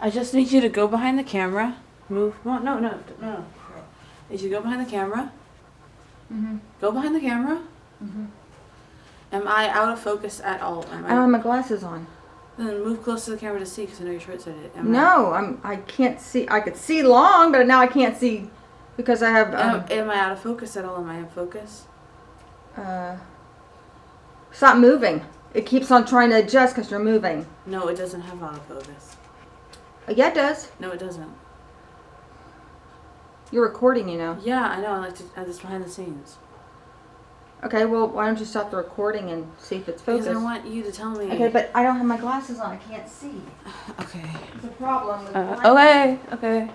I just need you to go behind the camera. Move. No, no, no, no. I need you to go behind the camera. Mm-hmm. Go behind the camera. Mhm. Am I out of focus at all? Am I don't have my glasses on. Then move close to the camera to see, because I know you're short-sighted. Am No, I'm. I can't see. I could see long, but now I can't see because I have. Um, am, am I out of focus at all? Am I in focus? uh, stop moving. It keeps on trying to adjust because you're moving. No, it doesn't have out of focus. Yeah, it does. No, it doesn't. You're recording, you know. Yeah, I know. I like to this behind the scenes. Okay, well, why don't you stop the recording and see if it's focused? Because? I want you to tell me. Okay, but I don't have my glasses on. I can't see. Okay. It's a problem Uh, okay. Okay.